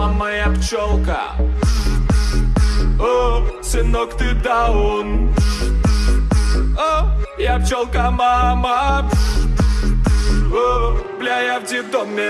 мама моя пчелка. О, сынок, ты даун. О, я пчелка, мама. О, бля, я в детдоме.